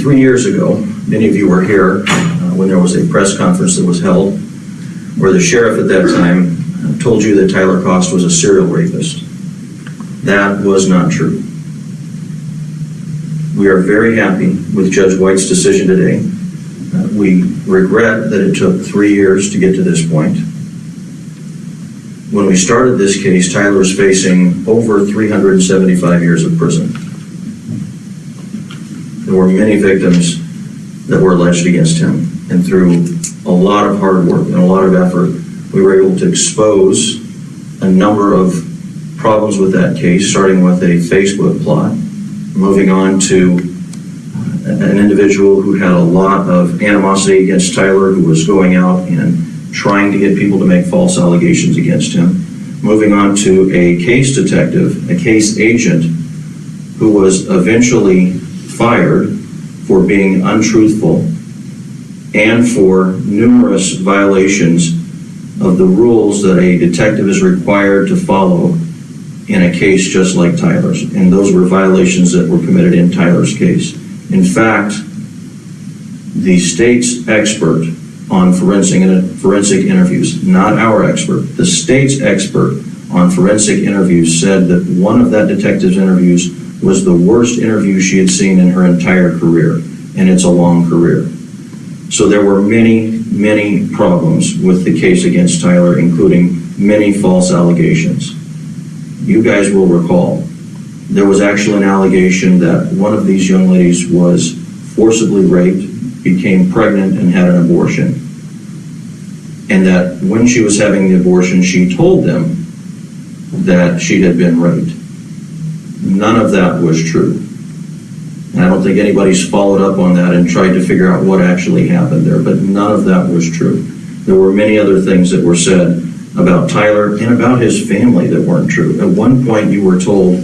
three years ago, many of you were here uh, when there was a press conference that was held where the sheriff at that time uh, told you that Tyler Kost was a serial rapist. That was not true. We are very happy with Judge White's decision today. Uh, We regret that it took three years to get to this point. When we started this case, Tyler was facing over 375 years of prison. There were many victims that were alleged against him, and through a lot of hard work and a lot of effort, we were able to expose a number of problems with that case, starting with a Facebook plot, moving on to uh, an individual who had a lot of animosity against Tyler, who was going out and trying to get people to make false allegations against him, moving on to a case detective, a case agent, who was eventually fired for being untruthful and for numerous violations of the rules that a detective is required to follow in a case just like Tyler's. And those were violations that were committed in Tyler's case. In fact, the state's expert on forensic, forensic interviews, not our expert, the state's expert on forensic interviews said that one of that detective's interviews was the worst interview she had seen in her entire career, and it's a long career. So there were many, many problems with the case against Tyler, including many false allegations. You guys will recall, there was actually an allegation that one of these young ladies was forcibly raped, became pregnant, and had an abortion. And that when she was having the abortion, she told them that she had been raped. None of that was true. And I don't think anybody's followed up on that and tried to figure out what actually happened there, but none of that was true. There were many other things that were said about Tyler and about his family that weren't true. At one point, you were told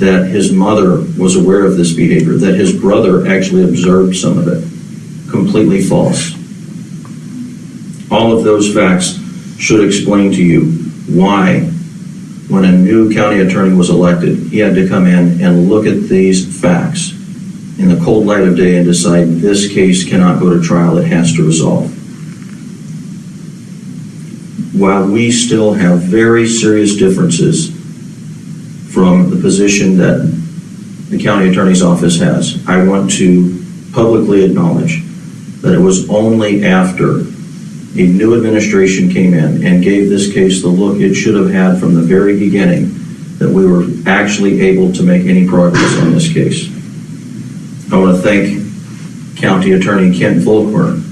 that his mother was aware of this behavior, that his brother actually observed some of it. Completely false. All of those facts should explain to you why, when a new county attorney was elected, he had to come in and look at these facts in the cold light of day and decide this case cannot go to trial, it has to resolve. While we still have very serious differences from the position that the county attorney's office has, I want to publicly acknowledge that it was only after a new administration came in and gave this case the look it should have had from the very beginning that we were actually able to make any progress on this case. I want to thank County Attorney Kent Volkmer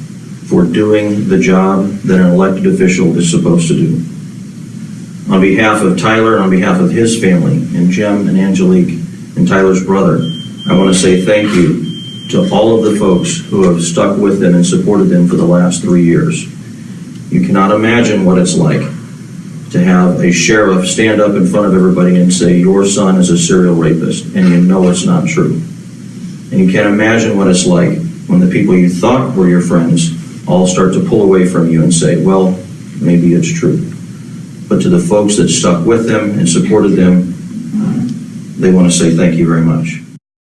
for doing the job that an elected official is supposed to do. On behalf of Tyler on behalf of his family, and Jim and Angelique and Tyler's brother, I want to say thank you to all of the folks who have stuck with them and supported them for the last three years. You cannot imagine what it's like to have a sheriff stand up in front of everybody and say, your son is a serial rapist, and you know it's not true. And you can't imagine what it's like when the people you thought were your friends all start to pull away from you and say, well, maybe it's true. But to the folks that stuck with them and supported them, they want to say thank you very much.